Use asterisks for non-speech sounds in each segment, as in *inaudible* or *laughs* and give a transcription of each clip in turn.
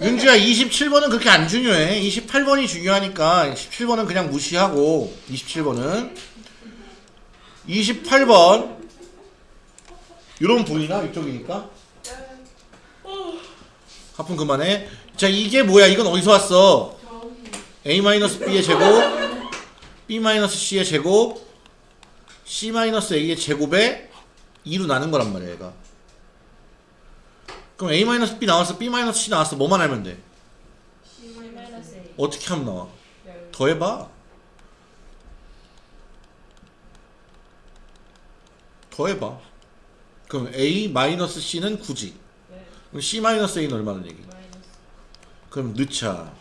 윤주야 27번은 그렇게 안 중요해. 28번이 중요하니까 17번은 그냥 무시하고 27번은. 28번. 이런 보이나? 이쪽이니까? 하품 그만해. 자 이게 뭐야? 이건 어디서 왔어? A-b의 제곱 b-c의 제곱 c-a의 제곱에 2로 나눈 거란 말이야 얘가 그럼 a-b 나왔어? B-c 나왔어? 뭐만 알면 돼. 어떻게 하면 나와? 열. 더해봐. 더해봐. 그럼 a-c는 9지. 네. 그럼 c-a는 얼마는 얘기. 그럼 넣자.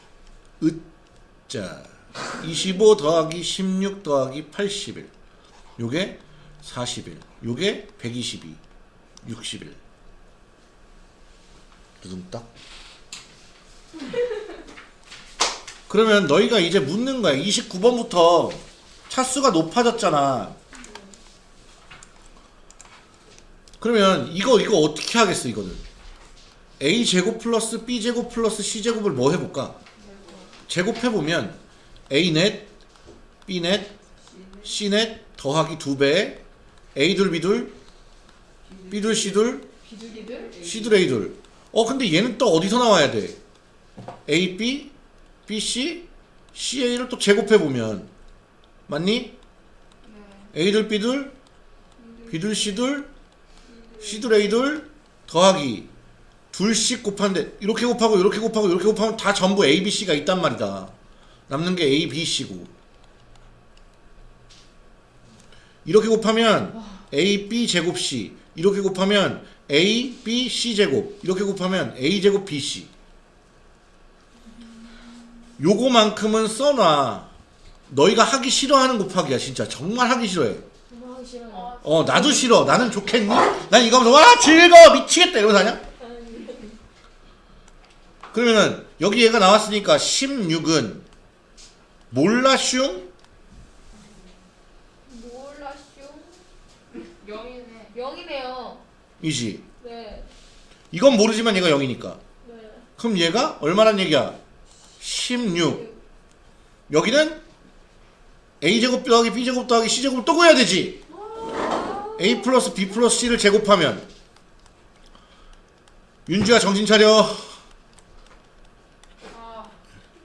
으자. 25 더하기 16 더하기 81 요게 41 요게 122 61 두둥딱. 그러면 너희가 이제 묻는 거야. 29번부터 차수가 높아졌잖아. 그러면 이거 이거 어떻게 하겠어 이거는? A 제곱 플러스 b 제곱 플러스 c 제곱을 뭐 해볼까? 제곱해보면 a 넷 b 넷 c 넷 더하기 2배 a 둘 b 둘 b 둘 c 둘 비둘기들? c 둘 a 둘 어 근데 얘는 또 어디서 나와야 돼? A b b c c a를 또 제곱해보면. 맞니? a 둘 b 둘 b 둘 c 둘 c 둘 a 둘 더하기. 둘씩 곱하는데 이렇게 곱하고 이렇게 곱하고 이렇게 곱하면 다 전부 A, B, C가 있단 말이다. 남는 게 A, B, C고. 이렇게 곱하면 A, B 제곱 C. 이렇게 곱하면 A, B, C 제곱 이렇게 곱하면 A 제곱 B, C 요거만큼은 써놔. 너희가 하기 싫어하는 곱하기야 진짜 정말 하기 싫어해. 어 나도 싫어. 나는 좋겠니? 난 이거 하면서 와 즐거워 미치겠다 이러면서 하냐? 그러면은 여기 얘가 나왔으니까 16은 몰라슝 몰라쇼. 영이네. 영이네요. 이지. 네. 이건 모르지만 얘가 0이니까. 네. 그럼 얘가 얼마란 얘기야? 16. 여기는 a제곱 더하기 b제곱 더하기 c제곱을 또 구해야 되지. a 플러스 b 플러스 c를 제곱하면 윤주야 정신 차려. 아,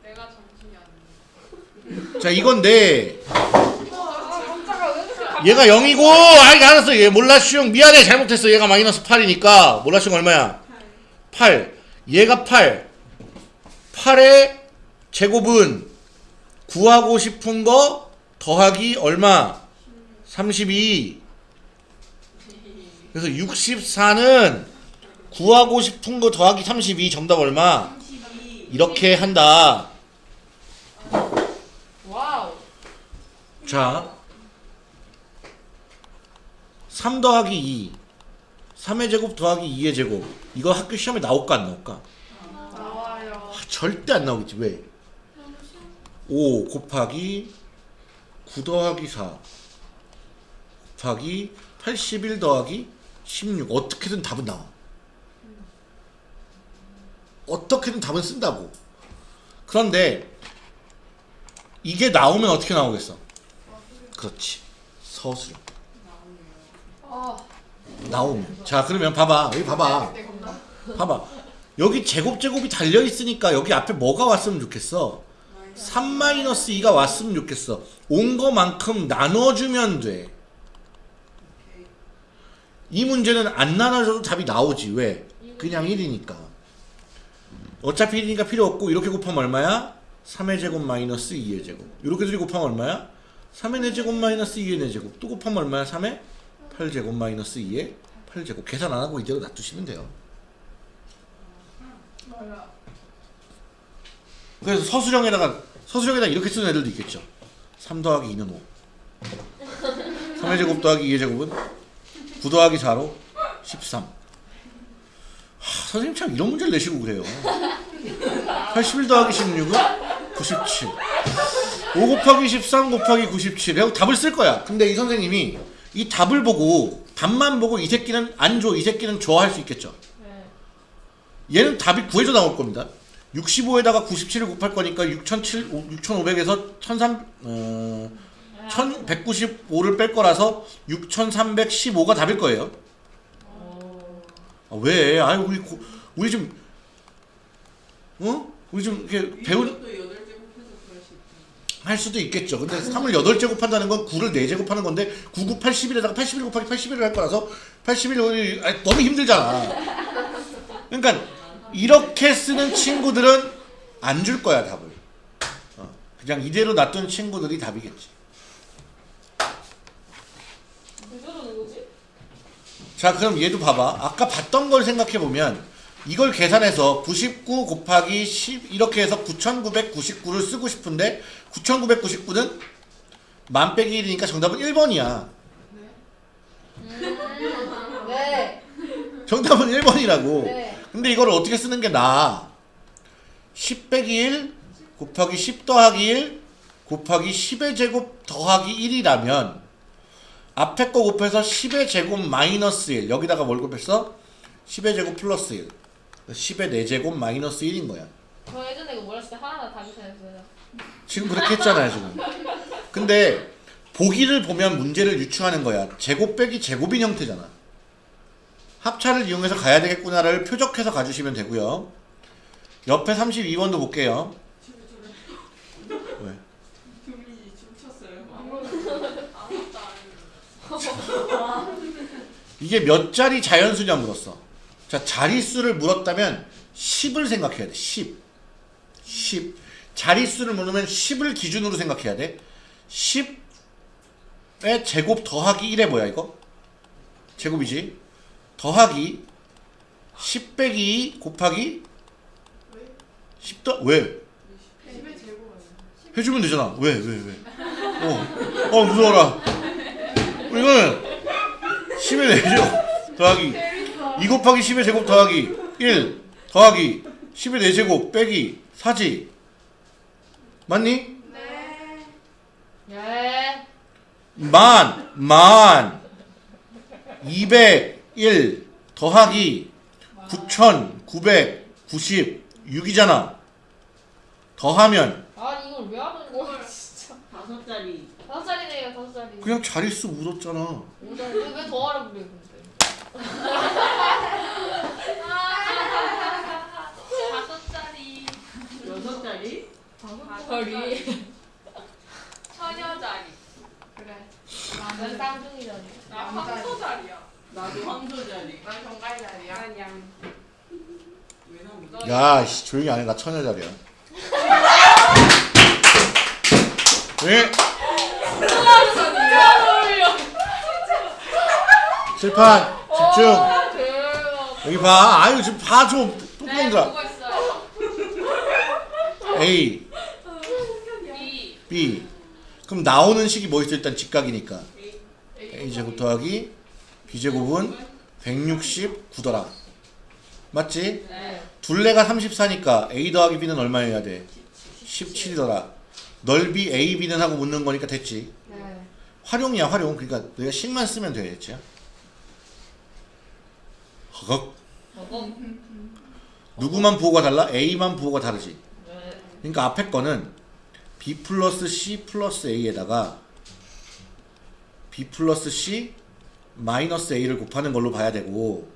내가 정신이 안 나. 자 이건데 아, 깜짝아. 왜 이렇게 깜 얘가 0이고 아이 알았어. 얘 몰라슝 미안해. 잘못했어. 얘가 마이너스 8이니까. 몰라슝 얼마야? 8 얘가 8 8의 제곱은 구하고 싶은 거 더하기 얼마? 32 그래서 64는 구하고 싶은 거 더하기 32 정답 얼마? 이렇게 한다. 자, 3 더하기 2. 3의 제곱 더하기 2의 제곱. 이거 학교 시험에 나올까 안 나올까? 나와요. 아, 절대 안 나오겠지. 왜? 5 곱하기 9 더하기 4 곱하기 81 더하기 16. 어떻게든 답은 나와. 어떻게든 답은 쓴다고. 그런데 이게 나오면 어떻게 나오겠어? 그렇지. 서술형. 아. 나오면. 자, 그러면 봐봐. 여기 봐봐. 봐봐. 여기 제곱 제곱이 달려 있으니까 여기 앞에 뭐가 왔으면 좋겠어? 3-2가 왔으면 좋겠어. 온 거만큼 나눠주면 돼. 이 문제는 안 나눠줘도 답이 나오지. 왜? 그냥 1이니까. 어차피 1이니까 필요 없고 이렇게 곱하면 얼마야? 3의 제곱 마이너스 2의 제곱. 이렇게 둘이 곱하면 얼마야? 3의 4제곱 마이너스 2의 4제곱. 또 곱하면 얼마야? 3의 8제곱 마이너스 2의 8제곱. 계산 안 하고 이대로 놔두시면 돼요. 그래서 서술형에다가 서술형에다 이렇게 쓰는 애들도 있겠죠. 3 더하기 2는 5. 3의 제곱 더하기 2의 제곱은 9 더하기 4로 13. 하, 선생님 참 이런 문제를 내시고 그래요. 81 더하기 16은 97. 5 곱하기 13 곱하기 97. 하고 답을 쓸 거야. 근데 이 선생님이 이 답을 보고 답만 보고 이 새끼는 안 줘, 이 새끼는 좋아할 수 있겠죠. 네. 얘는 답이 구해져 나올 겁니다. 65에다가 97을 곱할 거니까 6,700, 6,500에서 1,300, 어, 1,195를 뺄 거라서 6,315가 답일 거예요. 아, 왜? 아유 우리 고, 우리 좀 어? 우리 좀 이렇게 배운 또 여덟 제곱해서 그럴 수 있지. 할 수도 있겠죠. 근데 3을 8제곱 한다는 건 9를 4제곱 하는 건데 9, 9, 81에다가 81 곱하기 81을 할 거라서 81이 아니, 너무 힘들잖아. 그러니까 이렇게 쓰는 친구들은 안 줄 거야 답을. 어, 그냥 이대로 놔둔 친구들이 답이겠지. 자 그럼 얘도 봐봐. 아까 봤던 걸 생각해 보면 이걸 계산해서 99 곱하기 10 이렇게 해서 9999를 쓰고 싶은데 9999는 만 빼기 1이니까 정답은 1번이야. 네. 정답은 1번이라고. 네. 근데 이걸 어떻게 쓰는 게 나아? 10 빼기 1 곱하기 10 더하기 1 곱하기 10의 제곱 더하기 1이라면 앞에 거 곱해서 10의 제곱 마이너스 1 여기다가 뭘 곱했어? 10의 제곱 플러스 1 10의 4제곱 마이너스 1인 거야. 저 예전에 이거 했을 때 하나하나 다 계산했어요. 지금 그렇게 했잖아요 지금. 근데 보기를 보면 문제를 유추하는 거야. 제곱 빼기 제곱인 형태잖아. 합차를 이용해서 가야 되겠구나를 표적해서 가주시면 되고요. 옆에 32번도 볼게요. 왜? 했는데. 이게 몇 자리 자연수냐 물었어 자 자릿수를 물었다면 10을 생각해야 돼 10. 10 자릿수를 물으면 10을 기준으로 생각해야 돼 10의 제곱 더하기 1에 뭐야 이거? 제곱이지 더하기 10 빼기 2 곱하기 10 더 왜? 10의 제곱은 해주면 되잖아 왜 왜 왜? 어, 어 무서워라 이거는 10의 4제곱 더하기 2 곱하기 10의 제곱 더하기 1 더하기 10의 4제곱 빼기 4지 맞니? 네. 예. 만, 만, 201 더하기 9,996이잖아. 더하면 아 이걸 왜 하는 거야 진짜. 다섯 자리. 다섯 살이네요 다섯 살이. 그냥 자릿수 묻었잖아. 왜왜 더하라 그래. 다섯 자리. 여섯 자리. 다섯 살이. 처녀 자리. 그래. 나는 쌍둥이잖아. 나 황소 자리야. 나도 황소 자리. 난 정갈 자리야. 난 양. 왜 나오지? 야, 씨, 조용히 안 해. 나 처녀 자리야. 왜? 실판 집중. 어, 대박. 여기 봐. 아유 지금 봐 좀. 네. 보고 있어요. A, B. 그럼 나오는 식이 뭐 있어? 일단 직각이니까. A 제곱 더하기 B 제곱은 169더라. 맞지? 네. 둘레가 34니까 A 더하기 B는 얼마여야 돼? 17이더라. 넓이 A, B는 하고 묻는 거니까 됐지. 네. 활용이야 활용. 그러니까 너희가 식만 쓰면 돼. 됐지? 허걱. 누구만 부호가 달라? A만 부호가 다르지. 네. 그러니까 앞에 거는 B 플러스 C 플러스 A에다가 B 플러스 C 마이너스 A를 곱하는 걸로 봐야 되고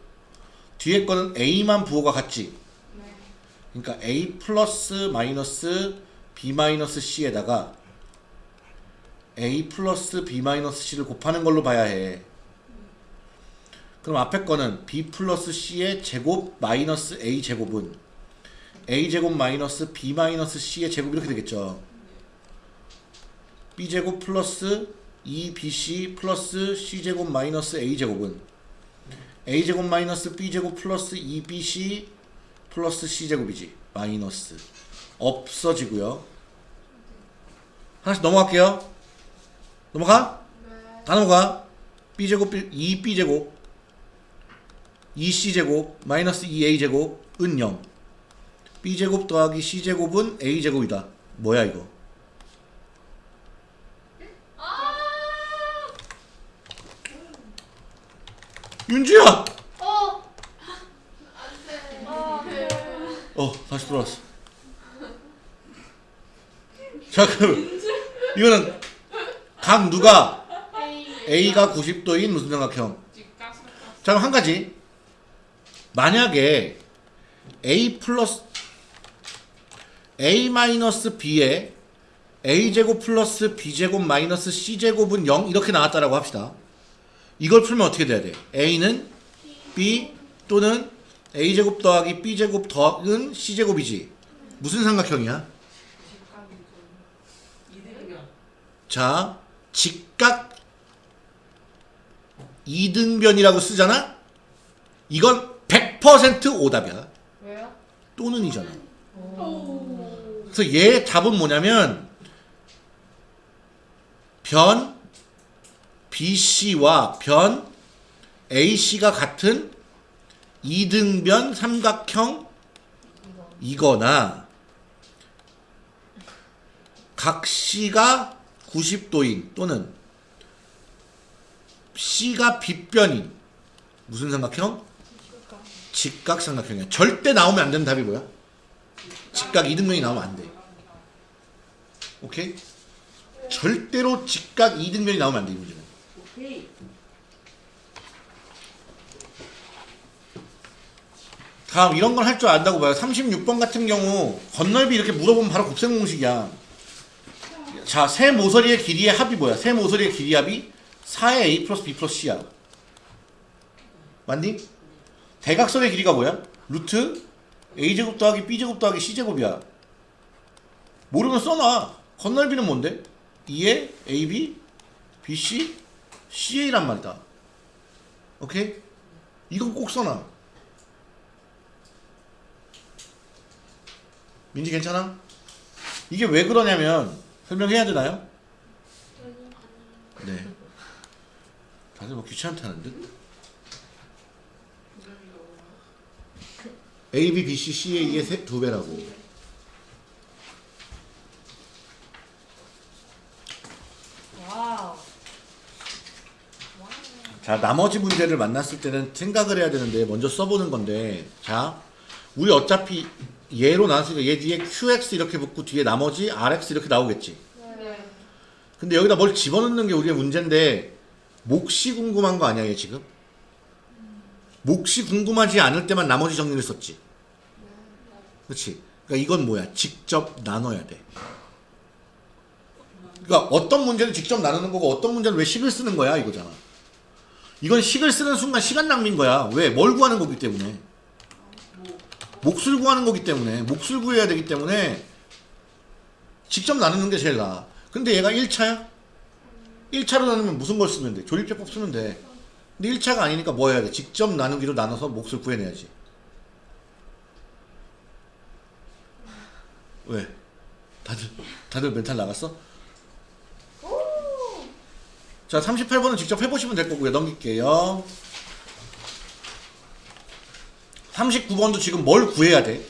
뒤에 거는 A만 부호가 같지. 네. 그러니까 A 플러스 마이너스 B 마이너스 C에다가 A 플러스 B 마이너스 C를 곱하는 걸로 봐야 해. 그럼 앞에 거는 B 플러스 C의 제곱 마이너스 A 제곱은 A 제곱 마이너스 B 마이너스 C의 제곱 이렇게 되겠죠. B 제곱 플러스 2BC 플러스 C 제곱 마이너스 A 제곱은 A 제곱 마이너스 B 제곱 플러스 2BC 플러스 C 제곱이지. 마이너스 없어지고요. 하나씩 넘어갈게요. 넘어가? 네. 다 넘어가. B 제곱 2B 제곱 2C 제곱 마이너스 2A 제곱 은 0. B 제곱 더하기 C 제곱은 A 제곱이다. 뭐야 이거? 윤주야. 어. 안 돼. 아. 어 다시 돌아왔어. 자 그럼 이거는 각 누가 A. A가 90도인 무슨 삼각형? 자 그럼 한 가지 만약에 A 플러스 A 마이너스 B에 A 제곱 플러스 B 제곱 마이너스 C 제곱은 0 이렇게 나왔다라고 합시다. 이걸 풀면 어떻게 돼야 돼? A는 B 또는 A 제곱 더하기 B 제곱 더하기는 C 제곱이지. 무슨 삼각형이야? 자, 직각 이등변이라고 쓰잖아? 이건 100% 오답이야. 왜요? 또는이잖아. 오. 그래서 얘의 답은 뭐냐면 변 BC와 변 AC가 같은 이등변 삼각형 이거. 이거나 각 C가 90도인 또는 C가 빗변인 무슨 삼각형? 직각. 삼각형이야. 절대 나오면 안 되는 답이 뭐야? 직각 이등변이 나오면 안 돼. 오케이? 절대로 직각 이등변이 나오면 안 돼, 이 문제는. 오케이. 다음 이런 걸 할 줄 안다고 봐요. 36번 같은 경우 건널비 이렇게 물어보면 바로 곱셈 공식이야. 자, 세 모서리의 길이의 합이 뭐야? 세 모서리의 길이 합이 4의 a 플러스 b 플러스 c야. 맞니? 대각선의 길이가 뭐야? 루트 a제곱 더하기 b제곱 더하기 c제곱이야. 모르면 써놔. 건널비는 뭔데? 2의 ab, bc, ca란 말이다. 오케이? 이건 꼭 써놔. 민지 괜찮아? 이게 왜 그러냐면 설명해야 되나요? 네. 다들 뭐 귀찮다는 듯? A, B, B, C, C, A의 세, 두 배라고. wow. 자, 나머지 문제를 만났을 때는 생각을 해야 되는데 먼저 써보는 건데 자, 우리 어차피 얘로 나왔으니까 얘 뒤에 QX 이렇게 붙고 뒤에 나머지 RX 이렇게 나오겠지. 네. 근데 여기다 뭘 집어넣는 게 우리의 문제인데 몫이 궁금한 거 아니야 얘 지금? 몫이 궁금하지 않을 때만 나머지 정리를 썼지 그렇지 그러니까 이건 뭐야 직접 나눠야 돼 그러니까 어떤 문제는 직접 나누는 거고 어떤 문제는 왜 식을 쓰는 거야 이거잖아 이건 식을 쓰는 순간 시간 낭비인 거야 왜? 뭘 구하는 거기 때문에 몫을 구하는 거기 때문에 몫을 구해야 되기 때문에 직접 나누는 게 제일 나아. 근데 얘가 1차야? 1차로 나누면 무슨 걸 쓰면 돼? 조립제법 쓰면 돼. 근데 1차가 아니니까 뭐 해야 돼? 직접 나누기로 나눠서 몫을 구해내야지. 왜? 다들, 다들 멘탈 나갔어? 자, 38번은 직접 해보시면 될 거고요. 넘길게요. 39번도 지금 뭘 구해야 돼?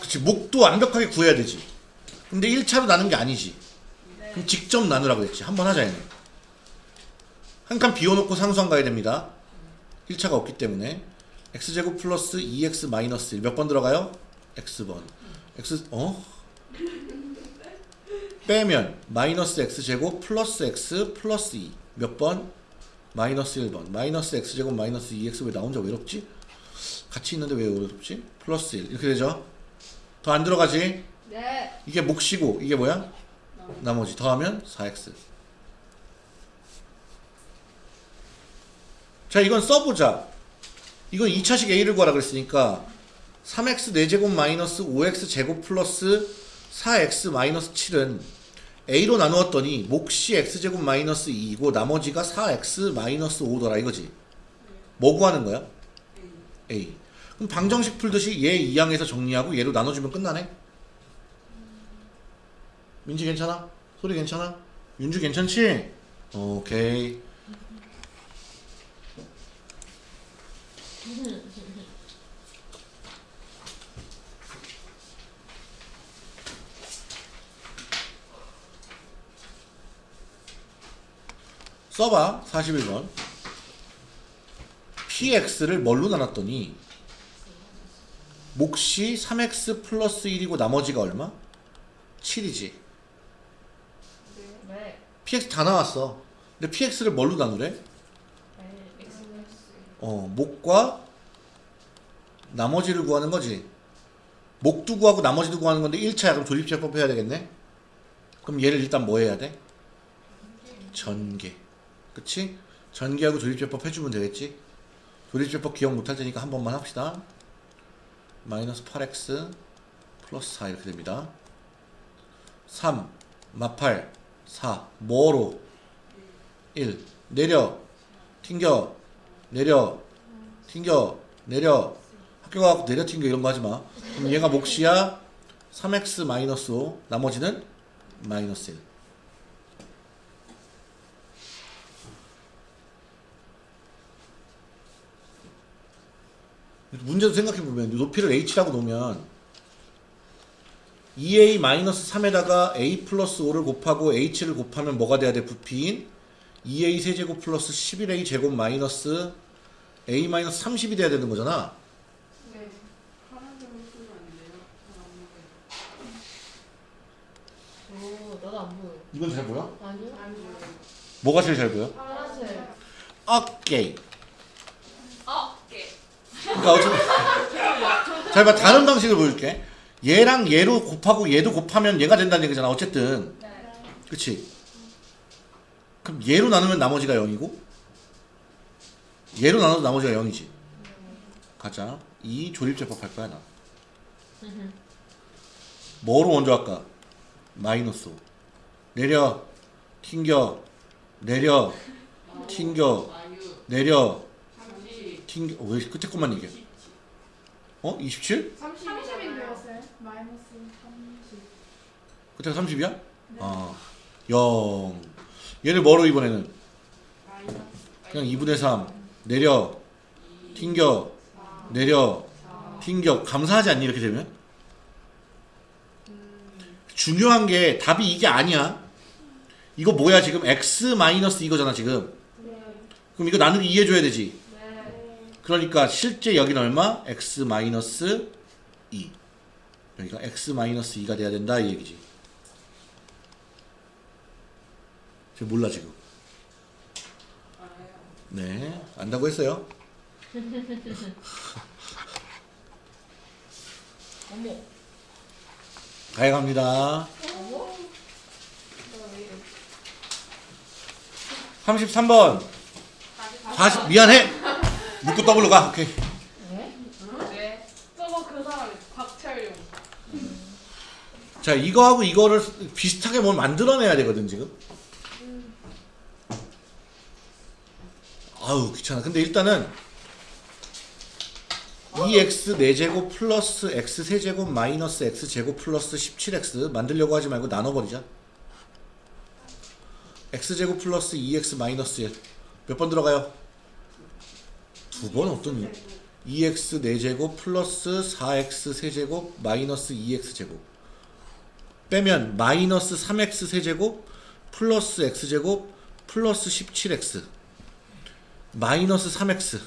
그치 목도 완벽하게 구해야 되지 근데 1차로 나눈 게 아니지 그럼 직접 나누라고 했지 한번 하자 얘는 한 칸 비워놓고 상수항 가야 됩니다 1차가 없기 때문에 x제곱 플러스 2x 마이너스 1 몇 번 들어가요? x번 x 어? 빼면 마이너스 x제곱 플러스 x 플러스 2 몇 번? 마이너스 1번 마이너스 x제곱 마이너스 2x 왜 나 혼자 외롭지? 같이 있는데 왜 외롭지? 플러스 1 이렇게 되죠? 더 안 들어가지? 네. 이게 몫이고 이게 뭐야? 나머지 더하면 4x 자 이건 써보자 이건 2차식 a를 구하라 그랬으니까 3x 4제곱 마이너스 5x 제곱 플러스 4x 마이너스 7은 a로 나누었더니 몫이 x제곱 마이너스 2이고 나머지가 4x 마이너스 5더라 이거지 뭐 구하는 거야? a 그럼 방정식 풀듯이 얘 2항에서 정리하고 얘로 나눠주면 끝나네 민지 괜찮아? 소리 괜찮아? 윤주 괜찮지? 오케이. 써봐 41번 px를 뭘로 나눴더니 몫이 3x 플러스 1이고 나머지가 얼마? 7이지. 네. 네. px 다 나왔어. 근데 px를 뭘로 나누래? 어, 목과 나머지를 구하는 거지. 목도 구하고 나머지도 구하는 건데 1차야. 그럼 조립제법 해야 되겠네? 그럼 얘를 일단 뭐 해야 돼? 전개. 그치? 전개하고 조립제법 해주면 되겠지? 조립제법 기억 못할 테니까 한 번만 합시다. 마이너스 8x 플러스 4 이렇게 됩니다. 3, 마팔, 4, 뭐로? 1, 내려, 튕겨, 내려, 튕겨, 내려, 학교 가고 내려 튕겨 이런 거 하지 마. 그럼 얘가 몫이야 3x 마이너스 5, 나머지는 마이너스 1. 문제도 생각해보면 높이를 h라고 놓으면 2a 마이너스 3에다가 a 플러스 5를 곱하고 h를 곱하면 뭐가 돼야 돼? 부피인 2a 세제곱 플러스 11a 제곱 마이너스 a 마이너스 30이 돼야 되는 거잖아. 네. 오 나도 안 보여. 이건 잘 보여? 아니요? 안. 뭐가 제일 잘 보여? 파란색. 오케이. 어, 예. 그러니까 어쨌든 잘 봐. 다른 방식을 보여줄게. 얘랑 얘로 곱하고 얘도 곱하면 얘가 된다는 얘기잖아. 어쨌든. 네. 그치? 그럼 얘로 나누면 나머지가 0이고 얘로 나눠도 나머지가 0이지. 가자. 이 조립제법 할 거야 나. 뭐로 먼저 할까? 마이너스 5. 내려. 튕겨. 내려. 튕겨. 내려. 30 튕겨. 어, 왜 끝에 것만 얘기해? 어? 27? 30인데요, 쌤. 마이너스 30. 끝에가 30이야? 아, 0. 얘를 뭐로 이번에는? 그냥 2분의 3. 내려. 튕겨. 내려. 튕겨. 감사하지 않니 이렇게 되면? 중요한 게 답이 이게 아니야. 이거 뭐야 지금 x 마이너스 이거잖아 지금. 그럼 이거 나누기 2 해줘야 되지. 그러니까 실제 여기는 얼마? x 마이너스 2. 여기가 x 마이너스 2가 돼야 된다 이 얘기지. 저 몰라 지금. 네, 안다고 했어요. *laughs* 어머. 가야 갑니다. 어머. 33번. 40 미안해. 묻고 더블로 가. 오케이. 네? 네. 저거 그 사람 곽철용. 자, 이거하고 이거를 비슷하게 뭘 만들어내야 되거든, 지금. 아우, 귀찮아. 근데 일단은 2x 4제곱 플러스 x 세제곱 마이너스 x 제곱 플러스 17x 만들려고 하지 말고 나눠버리자. x제곱 플러스 2x 마이너스 1. 몇 번 들어가요? 두 번 어떤 2x 4제곱 플러스 4x 세제곱 마이너스 2x 제곱 빼면 마이너스 3x 세제곱 플러스 x제곱 플러스 17x 마이너스 3x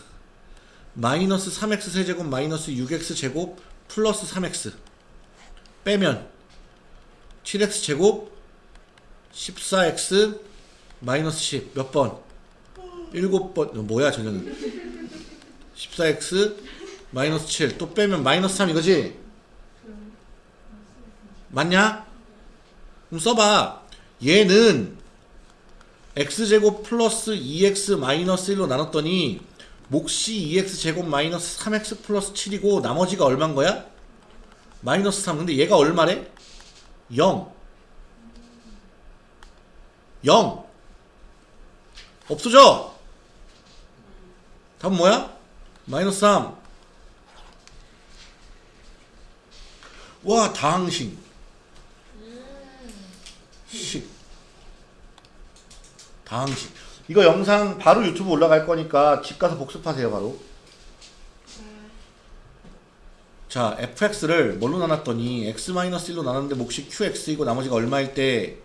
마이너스 3x 세제곱 마이너스 6x 제곱 플러스 3x 빼면 7x 제곱 14x 마이너스 10 몇 번? 7번. 어, 뭐야 저녀는? 14x 마이너스 7 또 빼면 마이너스 3 이거지? 맞냐? 그럼 써봐. 얘는 x제곱 플러스 2x 마이너스 1로 나눴더니 몫이 2x 제곱 마이너스 3x 플러스 7이고 나머지가 얼만 거야? 마이너스 3 근데 얘가 얼마래? 0 0 없어져. 답은 뭐야? 마이너스 3 와 당신. 식 당신 이거 영상 바로 유튜브 올라갈 거니까 집 가서 복습하세요 바로. 자 fx를 뭘로 나눴더니 x-1로 나눴는데 몫이 qx이고 나머지가 얼마일 때?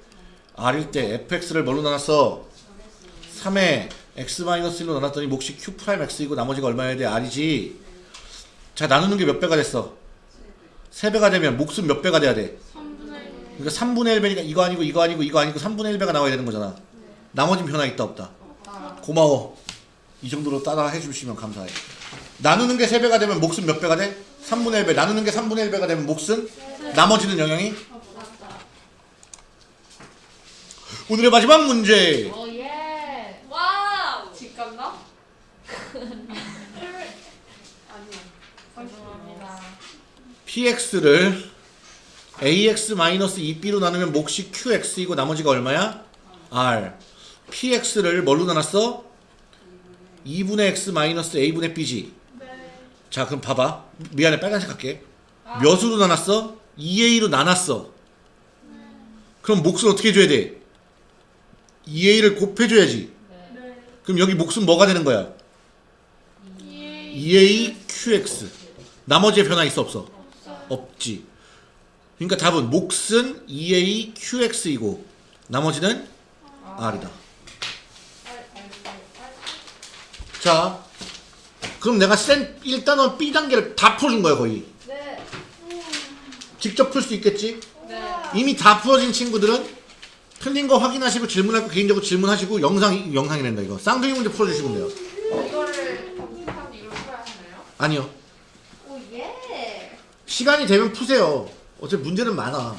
r일 때. fx를 뭘로 나눴어? 3에 x-1로 나눴더니 몫이 q'x이고 나머지가 얼마여야 돼 r이지. 자 나누는 게 몇 배가 됐어? 3배가 되면 몫은 몇 배가 돼야 돼? 3분의 그러니까 3분의 1배니까 이거 아니고 이거 아니고 이거 아니고 3분의 1배가 나와야 되는 거잖아. 나머진 변화 있다 없다. 아, 고마워. 이 정도로 따라 해주시면 감사해. 나누는 게 3배가 되면 몫은 몇 배가 돼? 3분의 1배. 나누는 게 3분의 1배가 되면 몫은? 나머지는 영향이? 오늘의 마지막 문제. 어, 예. wow. 집 간다? 아니야. 죄송합니다. px를 ax-2b로 나누면 몫이 qx이고 나머지가 얼마야? r. px를 뭘로 나눴어? 2분의 x 마이너스 a분의 b지. 자 그럼 봐봐. 미안해 빨간색 할게. 몇으로 나눴어? 2a로 나눴어. 그럼 몫을 어떻게 해줘야 돼? 2a를 곱해줘야지. 네. 그럼 여기 몫은 뭐가 되는 거야? 2a qx. 나머지의 변화 있어 없어? 없지. 그러니까 답은 몫은 2a qx이고 나머지는 r이다. 자, 그럼 내가 센 1단원 B 단계를 다 풀어준 거야 거의. 네. 직접 풀 수 있겠지? 네. 이미 다 풀어진 친구들은 틀린 거 확인하시고 질문할 거 개인적으로 질문하시고 영상 영상이 된다 이거. 쌍둥이 문제 풀어주시면 돼요. 이거를 검색한 이걸 풀어야 하나요? 아니요. 오, 예. 시간이 되면 푸세요. 어차피 문제는 많아.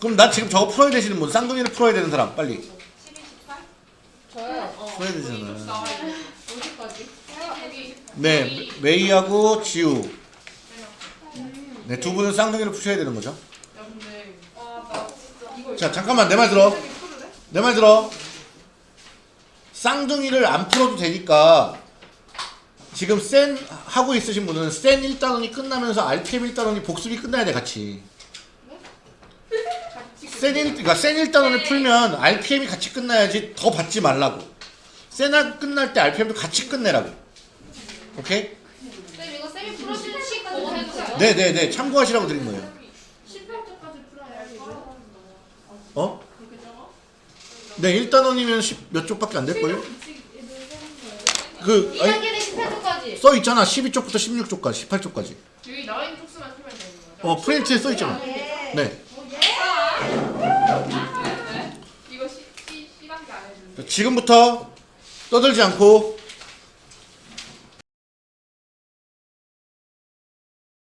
그럼 나 지금 저거 풀어야 되시는 분, 쌍둥이를 풀어야 되는 사람, 빨리. 12, 18? 저요. 어. 풀어야 좀 되잖아. 나와 있네. 어디까지? 여기. 네, 메이하고 지우. 네, 두 분은 쌍둥이를 푸셔야 되는 거죠. 자, 잠깐만, 내 말 들어. 내 말 들어. 쌍둥이를 안 풀어도 되니까 지금 센 하고 있으신 분은 센 1단원이 끝나면서 RTM 1단원이 복습이 끝나야 돼 같이. 같이 센 1, 그러니까 센 1단원을 풀면 RPM이 같이 끝나야지 더 받지 말라고. 센 끝날 때 RPM도 같이 끝내라고. 오케이? 쌤, 이거 쌤이 풀어주는 해도 돼요? 네네네 참고하시라고 드린 거예요. 18초까지 풀어야지. 어? 네 1단원이면 몇 쪽밖에 안 될걸요? 그 아니, 2단계는 18초까지. 써 있잖아 12쪽부터 16쪽까지 18쪽까지. 여기 나와 있는 쪽수만 풀면 되는 거죠? 어 프린트에 써 있잖아. 예. 네. 네. 안 해주는데 지금부터 떠들지 않고